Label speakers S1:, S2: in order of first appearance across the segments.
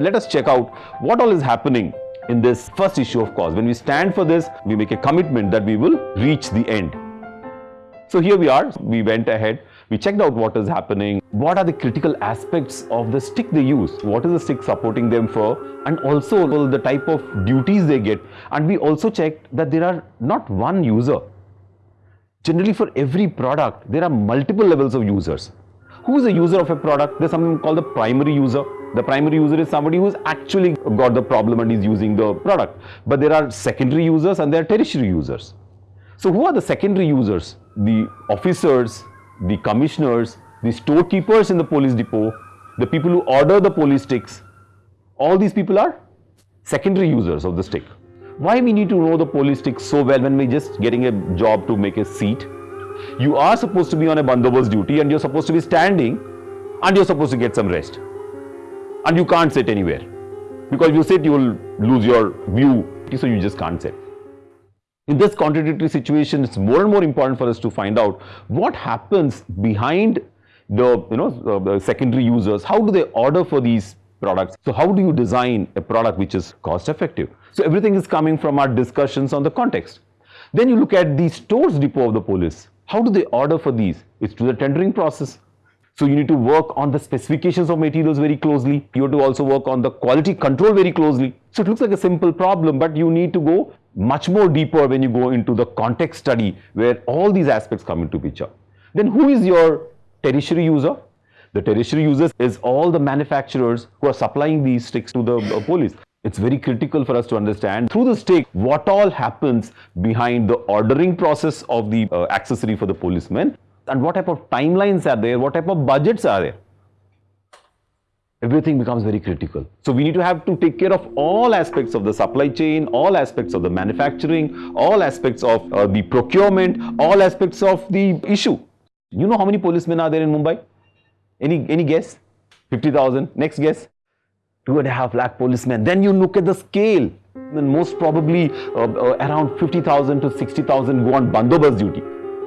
S1: Let us check out what all is happening in this first issue of cause. When we stand for this, we make a commitment that we will reach the end. So here we are, we went ahead, we checked out what is happening, what are the critical aspects of the stick they use, what is the stick supporting them for, and also the type of duties they get. And we also checked that there are not one user. Generally for every product, there are multiple levels of users. Who is a user of a product? There's something called the primary user. The primary user is somebody who's actually got the problem and is using the product. But there are secondary users and there are tertiary users. So who are the secondary users? The officers, the commissioners, the storekeepers in the police depot, the people who order the police sticks. All these people are secondary users of the stick. Why we need to know the police stick so well when we're just getting a job to make a seat? You are supposed to be on a bandobast duty and you're supposed to be standing and you're supposed to get some rest. And you can't sit anywhere. Because if you sit, you will lose your view, so you just can't sit. In this contradictory situation, it's more and more important for us to find out what happens behind the you know the secondary users. How do they order for these products? So how do you design a product which is cost effective? So everything is coming from our discussions on the context. Then you look at the stores depot of the police. How do they order for these? It's through the tendering process. So you need to work on the specifications of materials very closely. You have to also work on the quality control very closely. So it looks like a simple problem, but you need to go much more deeper when you go into the context study where all these aspects come into picture. Then who is your tertiary user? The tertiary users is all the manufacturers who are supplying these sticks to the uh, police. It's very critical for us to understand through the stick what all happens behind the ordering process of the uh, accessory for the policemen and what type of timelines are there, what type of budgets are there. Everything becomes very critical. So we need to have to take care of all aspects of the supply chain, all aspects of the manufacturing, all aspects of uh, the procurement, all aspects of the issue. You know how many policemen are there in Mumbai? Any, any guess? 50,000. Next guess? Two and a half lakh policemen. Then you look at the scale. And most probably uh, uh, around 50,000 to 60,000 go on bandobast duty.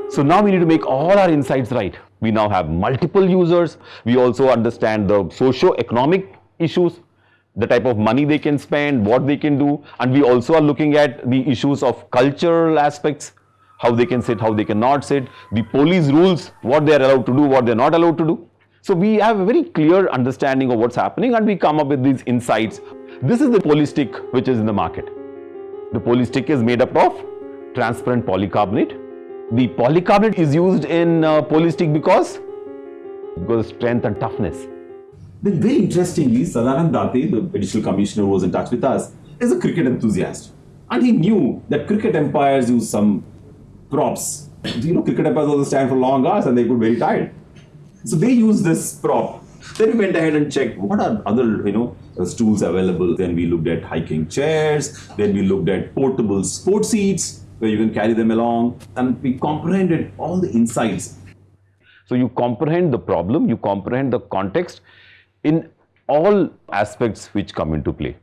S1: So now we need to make all our insights right. We now have multiple users. We also understand the socio-economic issues, the type of money they can spend, what they can do. And we also are looking at the issues of cultural aspects, how they can sit, how they cannot sit, the police rules, what they are allowed to do, what they are not allowed to do. So we have a very clear understanding of what's happening and we come up with these insights. This is the police stick which is in the market. The police stick is made up of transparent polycarbonate the polycarbonate is used in uh, police stick because because strength and toughness.
S2: Then very interestingly, Sadanand Date, the additional commissioner who was in touch with us, is a cricket enthusiast. And he knew that cricket umpires use some props. You know, cricket umpires also stand for long hours and they get very tired. So they use this prop. Then we went ahead and checked what are other, you know, uh, stools available. Then we looked at hiking chairs. Then we looked at portable sports seats where you can carry them along and we comprehended all the insights.
S1: So you comprehend the problem, you comprehend the context in all aspects which come into play.